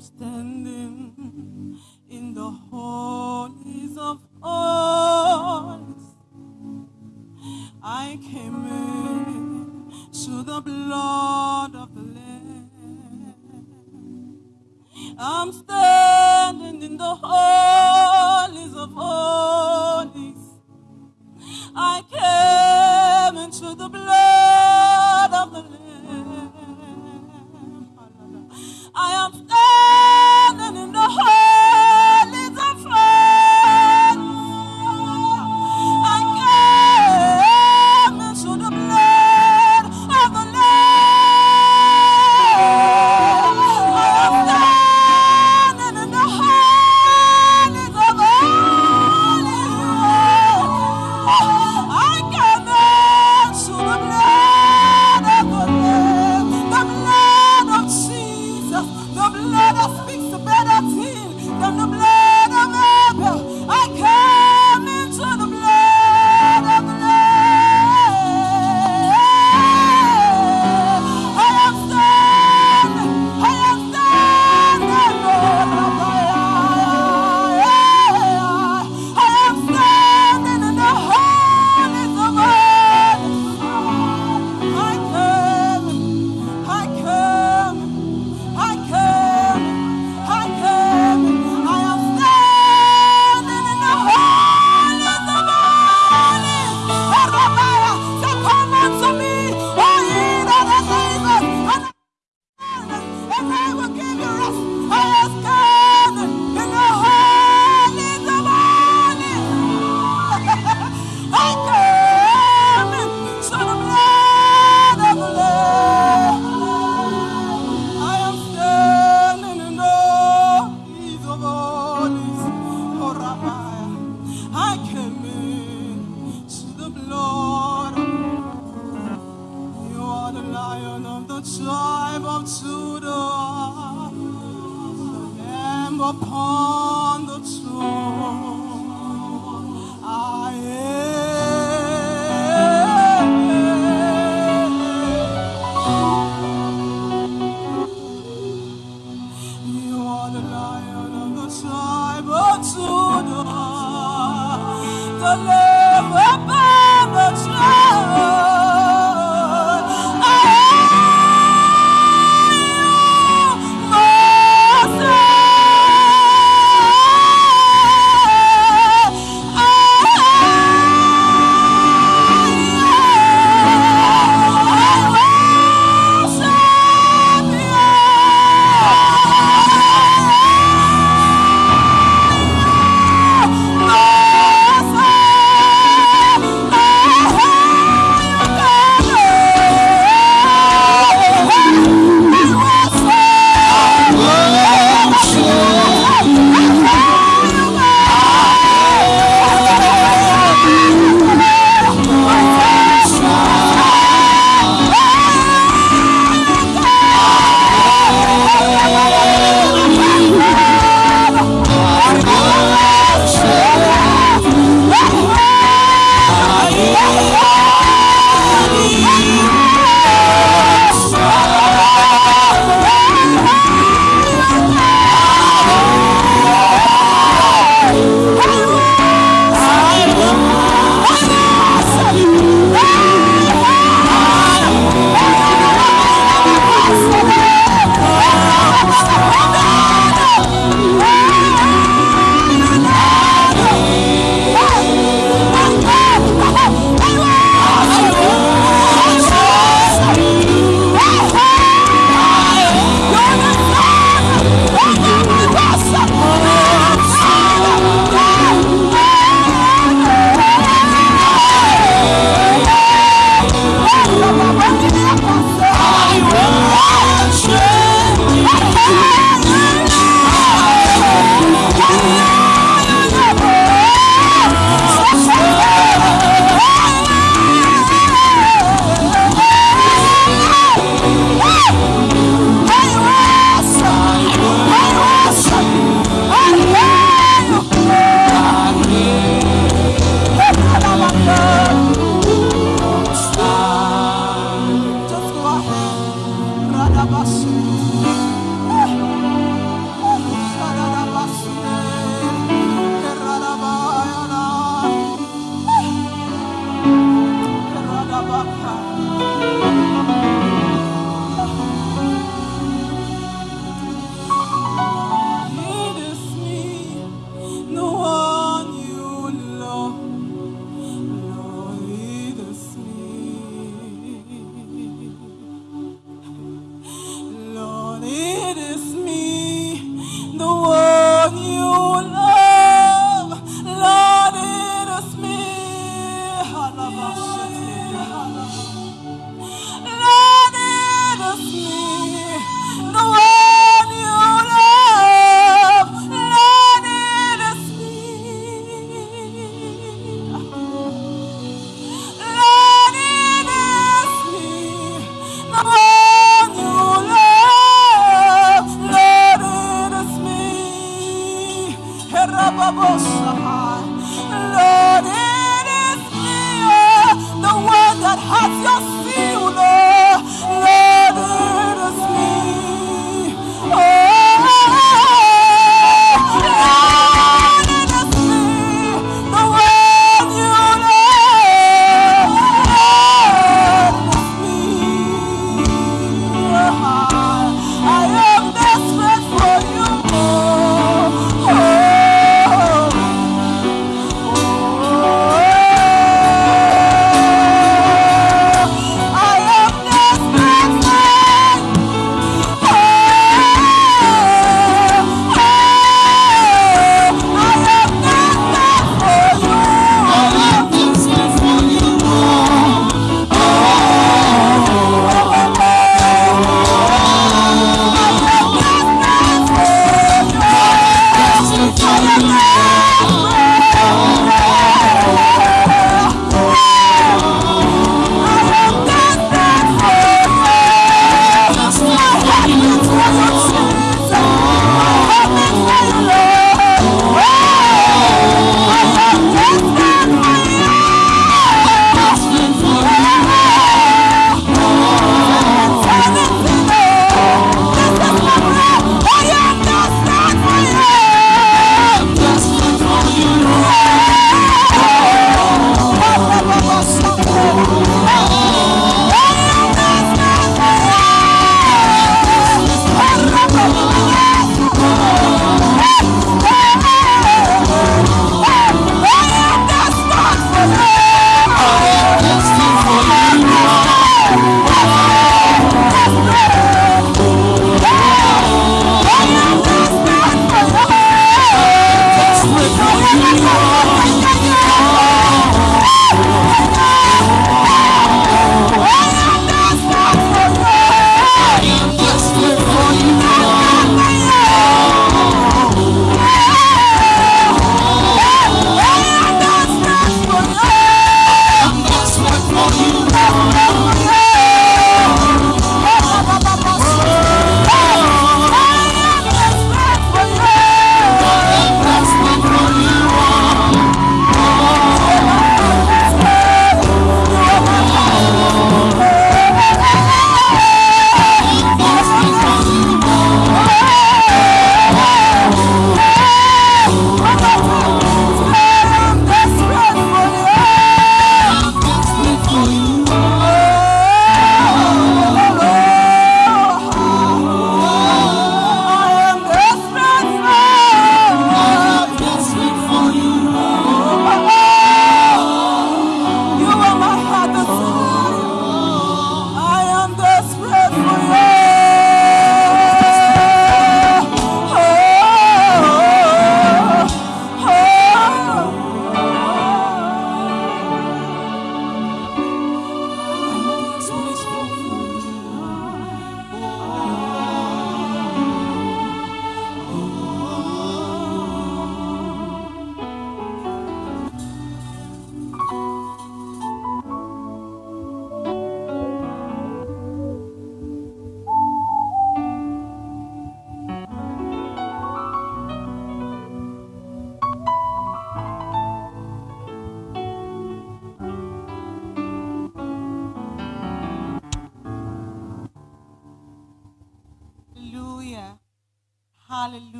Standing in the holies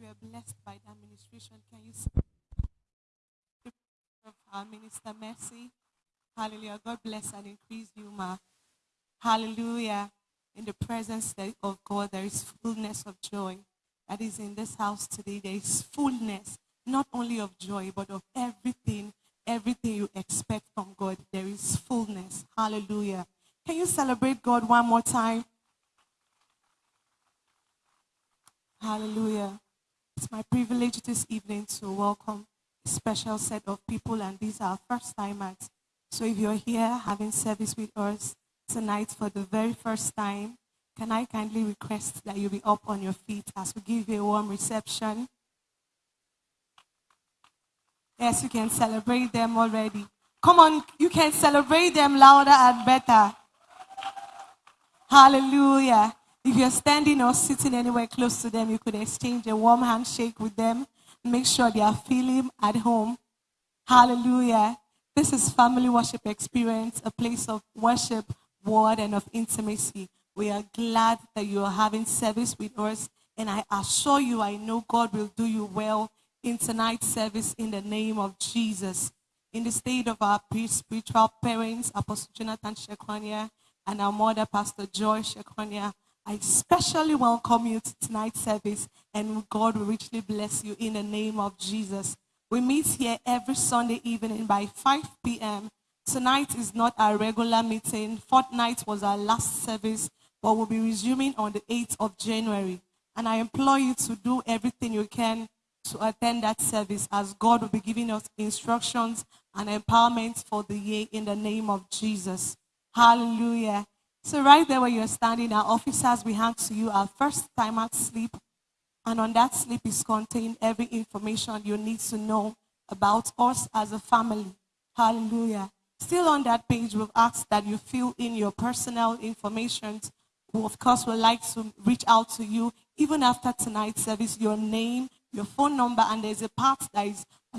you are blessed by the administration, can you of our minister Mercy? Hallelujah. God bless and increase you, ma. Hallelujah. In the presence of God, there is fullness of joy. That is in this house today. There is fullness, not only of joy, but of everything, everything you expect from God. There is fullness. Hallelujah. Can you celebrate God one more time? Hallelujah. It's my privilege this evening to welcome a special set of people, and these are first timers. So if you're here having service with us tonight for the very first time, can I kindly request that you be up on your feet as we give you a warm reception? Yes, you can celebrate them already. Come on, you can celebrate them louder and better. Hallelujah. If you're standing or sitting anywhere close to them, you could exchange a warm handshake with them. Make sure they are feeling at home. Hallelujah. This is Family Worship Experience, a place of worship, word, and of intimacy. We are glad that you are having service with us. And I assure you, I know God will do you well in tonight's service in the name of Jesus. In the state of our spiritual parents, Apostle Jonathan Shekwanya and our mother, Pastor Joy Shekwanya, I especially welcome you to tonight's service, and God will richly bless you in the name of Jesus. We meet here every Sunday evening by 5 p.m. Tonight is not our regular meeting. Fortnight was our last service, but we'll be resuming on the 8th of January. And I implore you to do everything you can to attend that service as God will be giving us instructions and empowerment for the year in the name of Jesus. Hallelujah. So, right there where you're standing, our officers, we hand to you our first time at sleep. And on that slip is contained every information you need to know about us as a family. Hallelujah. Still on that page, we've asked that you fill in your personal information. We, of course, would like to reach out to you even after tonight's service, your name, your phone number, and there's a part that is